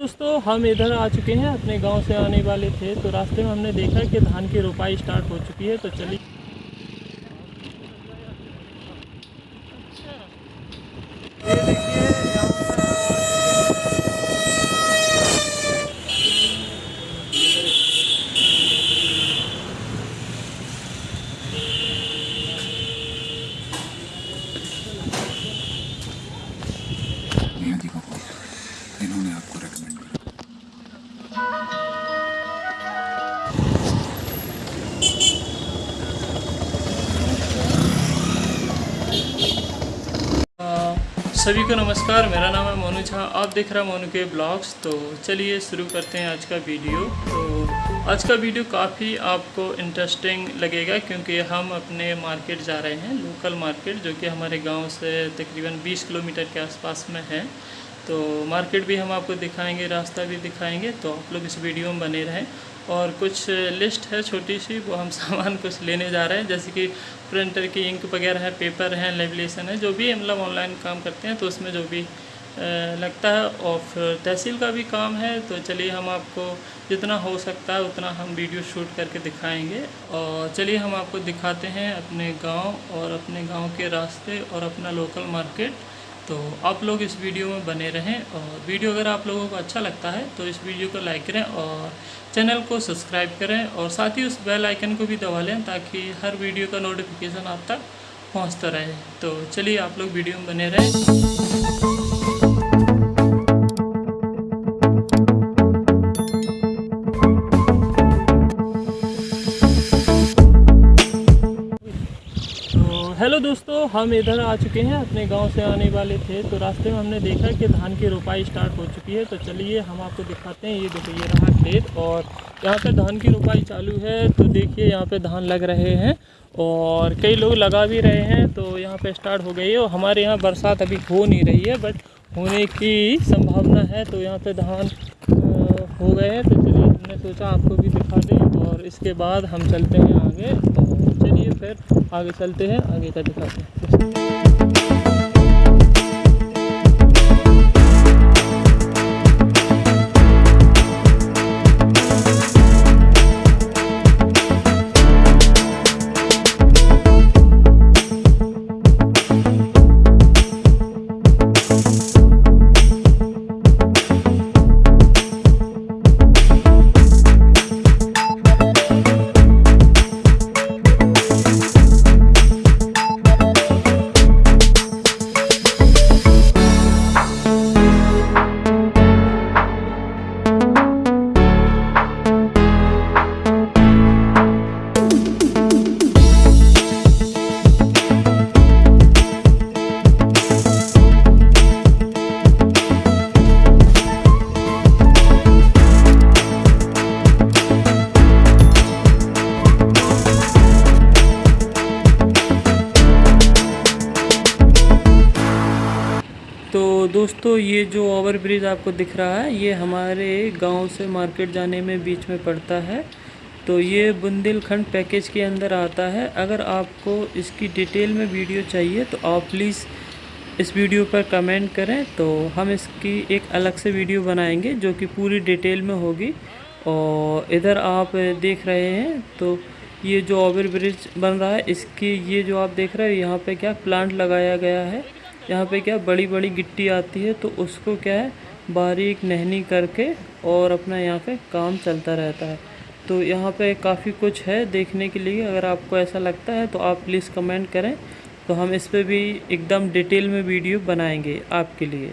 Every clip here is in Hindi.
दोस्तों, हम इधर आ चुके हैं, अपने गाँव से आने वाले थे तो रास्ते में हमने देखा कि धान की रोपाई स्टार्ट हो चुकी है तो चलिए। सभी को नमस्कार, मेरा नाम है मोनू झा, आप देख रहे हैं मोनू के ब्लॉग्स। तो चलिए शुरू करते हैं आज का वीडियो। तो आज का वीडियो काफ़ी आपको इंटरेस्टिंग लगेगा, क्योंकि हम अपने मार्केट जा रहे हैं लोकल मार्केट जो कि हमारे गाँव से तकरीबन 20 किलोमीटर के आसपास में है। तो मार्केट भी हम आपको दिखाएँगे, रास्ता भी दिखाएँगे तो आप लोग इस वीडियो में बने रहें। और कुछ लिस्ट है छोटी सी, वो हम सामान कुछ लेने जा रहे हैं, जैसे कि प्रिंटर की इंक वगैरह है, पेपर है लेबलेसन है, जो भी मतलब ऑनलाइन काम करते हैं तो उसमें जो भी लगता है। और फिर तहसील का भी काम है तो चलिए हम आपको जितना हो सकता है, उतना हम वीडियो शूट करके दिखाएँगे। और चलिए हम आपको दिखाते हैं अपने गाँव और अपने गाँव के रास्ते और अपना लोकल मार्केट। तो आप लोग इस वीडियो में बने रहें और वीडियो अगर आप लोगों को अच्छा लगता है तो इस वीडियो को लाइक करें और चैनल को सब्सक्राइब करें और साथ ही उस बेल आइकन को भी दबा लें ताकि हर वीडियो का नोटिफिकेशन आप तक पहुँचता रहे। तो चलिए आप लोग वीडियो में बने रहें। दोस्तों, हम इधर आ चुके हैं अपने गाँव से आने वाले थे तो रास्ते में हमने देखा कि धान की रोपाई स्टार्ट हो चुकी है। तो चलिए हम आपको दिखाते हैं, ये देखो ये रहा खेत और यहाँ पे धान की रोपाई चालू है। तो देखिए, यहाँ पे धान लग रहे हैं और कई लोग लगा भी रहे हैं तो यहाँ पे स्टार्ट हो गई है और हमारे यहाँ बरसात अभी हो नहीं रही है बट होने की संभावना है तो यहाँ पे धान हो गए हैं। तो चलिए, हमने सोचा आपको भी दिखा दें और इसके बाद हम चलते हैं आगे। फिर आगे चलते हैं आगे का दिखाते हैं। जो ओवर ब्रिज आपको दिख रहा है, ये हमारे गाँव से मार्केट जाने में बीच में पड़ता है। तो ये बुंदेलखंड पैकेज के अंदर आता है। अगर आपको इसकी डिटेल में वीडियो चाहिए तो आप प्लीज़ इस वीडियो पर कमेंट करें। तो हम इसकी एक अलग से वीडियो बनाएँगे, जो कि पूरी डिटेल में होगी। और इधर आप देख रहे हैं तो ये जो ओवर ब्रिज बन रहा है, इसकी ये जो आप देख रहे हैं, यहाँ पे क्या प्लांट लगाया गया है। यहाँ पे क्या बड़ी बड़ी गिट्टी आती है तो उसको क्या है, बारीक नहनी करके और अपना यहाँ पे काम चलता रहता है। तो यहाँ पे काफ़ी कुछ है देखने के लिए, अगर आपको ऐसा लगता है तो आप प्लीज़ कमेंट करें। तो हम इस पर भी एकदम डिटेल में वीडियो बनाएँगे आपके लिए।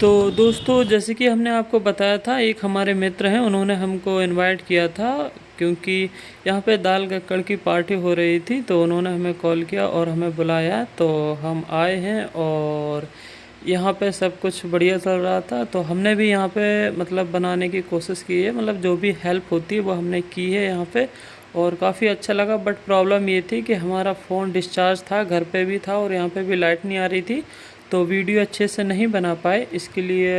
तो दोस्तों, जैसे कि हमने आपको बताया था, एक हमारे मित्र हैं, उन्होंने हमको इनवाइट किया था, क्योंकि यहाँ पे दाल गक्कड़ की पार्टी हो रही थी तो उन्होंने हमें कॉल किया और हमें बुलाया तो हम आए हैं और यहाँ पे सब कुछ बढ़िया चल रहा था। तो हमने भी यहाँ पे मतलब बनाने की कोशिश की है मतलब जो भी हेल्प होती है, वो हमने की है यहाँ पे और काफ़ी अच्छा लगा। बट प्रॉब्लम ये थी कि हमारा फ़ोन डिस्चार्ज था, घर पे भी था और यहाँ पे भी लाइट नहीं आ रही थी। तो वीडियो अच्छे से नहीं बना पाए इसके लिए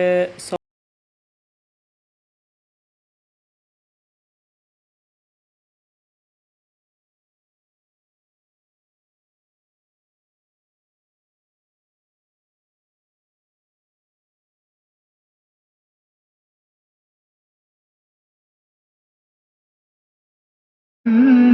बस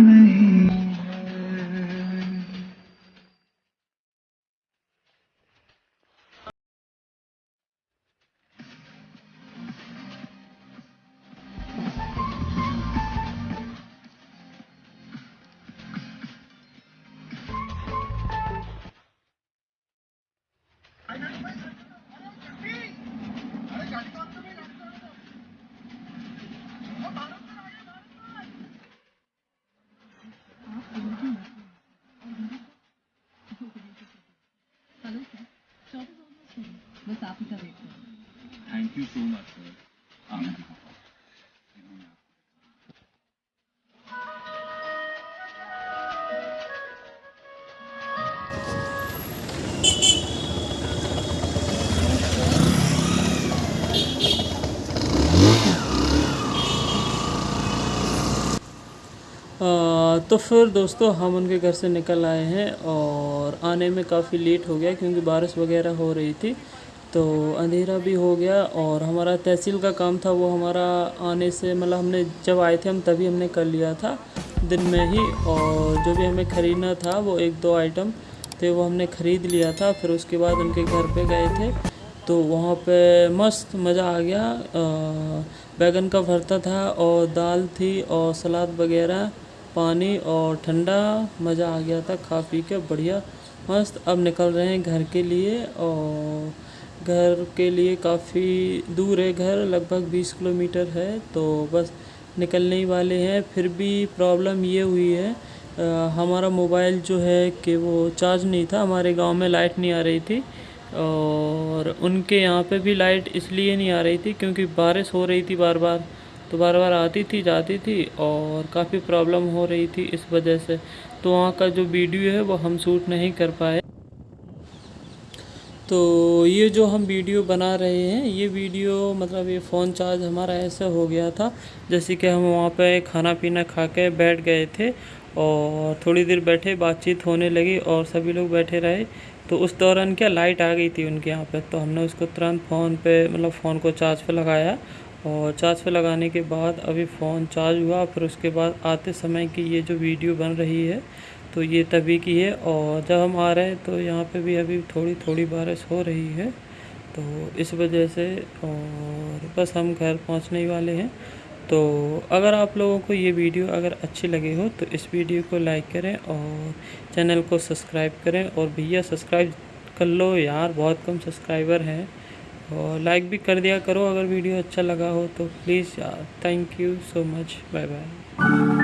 थैंक यू सो मच तो फिर दोस्तों हम उनके घर से निकल आए हैं और आने में काफ़ी लेट हो गया क्योंकि बारिश वगैरह हो रही थी। तो अंधेरा भी हो गया और हमारा तहसील का काम था वो हमारा आने से मतलब हमने जब आए थे हम तभी हमने कर लिया था, दिन में ही। और जो भी हमें ख़रीदना था वो एक दो आइटम थे वो हमने ख़रीद लिया था, फिर उसके बाद उनके घर पे गए थे। तो वहाँ पे मस्त मज़ा आ गया। बैगन का भरता था और दाल थी और सलाद वगैरह, पानी और ठंडा मज़ा आ गया था खा पी के, बढ़िया। मस्त, अब निकल रहे हैं घर के लिए और घर के लिए काफ़ी दूर है घर लगभग 20 किलोमीटर है तो बस निकलने ही वाले हैं। फिर भी प्रॉब्लम ये हुई है अ, हमारा मोबाइल जो है कि वो चार्ज नहीं था हमारे गाँव में लाइट नहीं आ रही थी और उनके यहाँ पे भी लाइट इसलिए नहीं आ रही थी क्योंकि बारिश हो रही थी बार बार तो बार बार आती थी जाती थी और काफ़ी प्रॉब्लम हो रही थी इस वजह से। तो वहाँ का जो वीडियो है वो हम शूट नहीं कर पाए। तो ये जो हम वीडियो बना रहे हैं, ये वीडियो मतलब ये फ़ोन चार्ज हमारा ऐसा हो गया था, जैसे कि हम वहाँ पे खाना पीना खा के बैठ गए थे और थोड़ी देर बैठे, बातचीत होने लगी और सभी लोग बैठे रहे। तो उस दौरान क्या लाइट आ गई थी उनके यहाँ पे तो हमने उसको तुरंत फ़ोन पे मतलब फ़ोन को चार्ज पे लगाया और चार्ज पे लगाने के बाद अभी फ़ोन चार्ज हुआ, फिर उसके बाद आते समय की ये जो वीडियो बन रही है तो ये तभी की है और जब हम आ रहे हैं तो यहाँ पे भी अभी थोड़ी थोड़ी बारिश हो रही है। तो इस वजह से और बस हम घर पहुँचने ही वाले हैं। तो अगर आप लोगों को ये वीडियो अगर अच्छी लगी हो तो इस वीडियो को लाइक करें और चैनल को सब्सक्राइब करें और भैया सब्सक्राइब कर लो यार, बहुत कम सब्सक्राइबर हैं। और लाइक भी कर दिया करो अगर वीडियो अच्छा लगा हो तो प्लीज़ यार, thank you so much, bye bye.